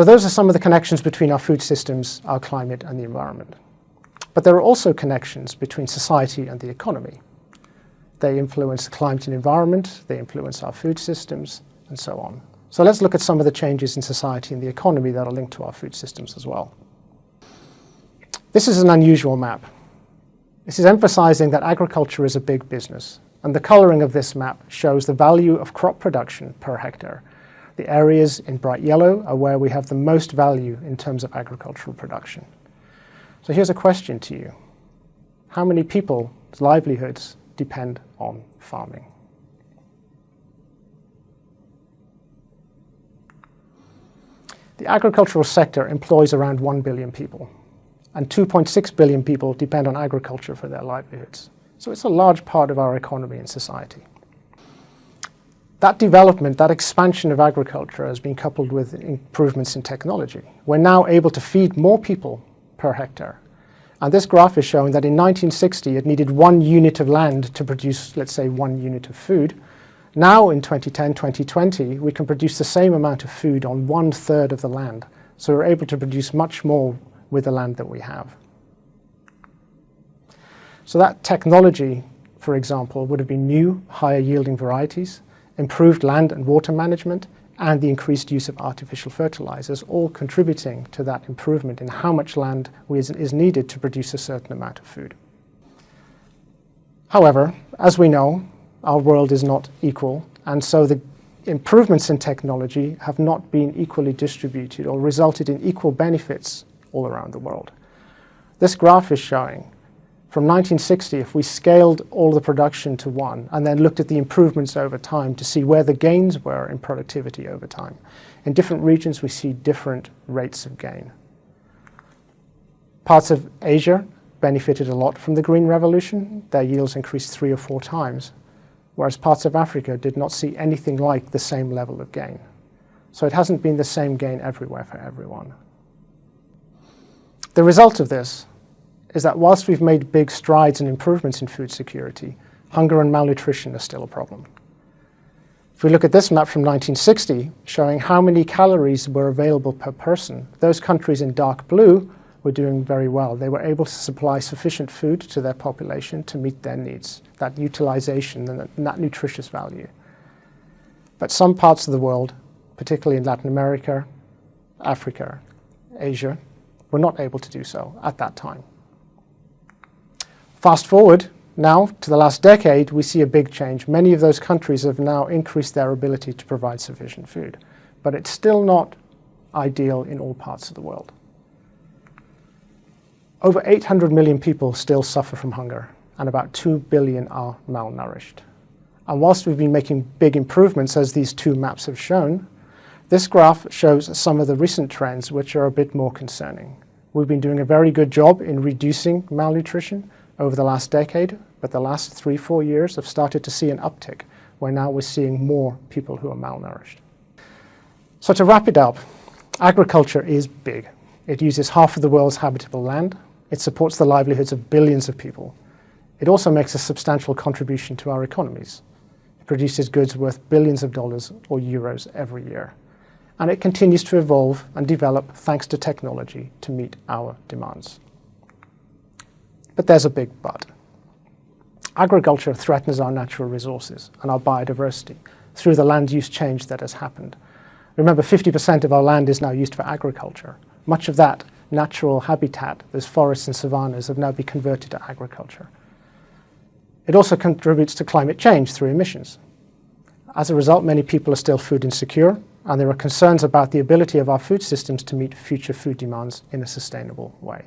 So those are some of the connections between our food systems, our climate and the environment. But there are also connections between society and the economy. They influence the climate and environment, they influence our food systems, and so on. So let's look at some of the changes in society and the economy that are linked to our food systems as well. This is an unusual map. This is emphasizing that agriculture is a big business, and the coloring of this map shows the value of crop production per hectare the areas in bright yellow are where we have the most value in terms of agricultural production. So here's a question to you. How many people's livelihoods depend on farming? The agricultural sector employs around 1 billion people, and 2.6 billion people depend on agriculture for their livelihoods. So it's a large part of our economy and society. That development, that expansion of agriculture has been coupled with improvements in technology. We're now able to feed more people per hectare. And this graph is showing that in 1960 it needed one unit of land to produce, let's say, one unit of food. Now in 2010, 2020, we can produce the same amount of food on one third of the land. So we're able to produce much more with the land that we have. So that technology, for example, would have been new, higher yielding varieties, improved land and water management, and the increased use of artificial fertilizers, all contributing to that improvement in how much land is needed to produce a certain amount of food. However, as we know, our world is not equal, and so the improvements in technology have not been equally distributed or resulted in equal benefits all around the world. This graph is showing from 1960, if we scaled all the production to one and then looked at the improvements over time to see where the gains were in productivity over time, in different regions we see different rates of gain. Parts of Asia benefited a lot from the Green Revolution. Their yields increased three or four times, whereas parts of Africa did not see anything like the same level of gain. So it hasn't been the same gain everywhere for everyone. The result of this is that whilst we've made big strides and improvements in food security, hunger and malnutrition are still a problem. If we look at this map from 1960, showing how many calories were available per person, those countries in dark blue were doing very well. They were able to supply sufficient food to their population to meet their needs, that utilization and that nutritious value. But some parts of the world, particularly in Latin America, Africa, Asia, were not able to do so at that time. Fast forward now to the last decade, we see a big change. Many of those countries have now increased their ability to provide sufficient food, but it's still not ideal in all parts of the world. Over 800 million people still suffer from hunger, and about 2 billion are malnourished. And whilst we've been making big improvements, as these two maps have shown, this graph shows some of the recent trends which are a bit more concerning. We've been doing a very good job in reducing malnutrition, over the last decade, but the last three, four years have started to see an uptick, where now we're seeing more people who are malnourished. So to wrap it up, agriculture is big. It uses half of the world's habitable land. It supports the livelihoods of billions of people. It also makes a substantial contribution to our economies. It produces goods worth billions of dollars or euros every year. And it continues to evolve and develop thanks to technology to meet our demands. But there's a big but. Agriculture threatens our natural resources and our biodiversity through the land use change that has happened. Remember, 50% of our land is now used for agriculture. Much of that natural habitat, those forests and savannas, have now been converted to agriculture. It also contributes to climate change through emissions. As a result, many people are still food insecure, and there are concerns about the ability of our food systems to meet future food demands in a sustainable way.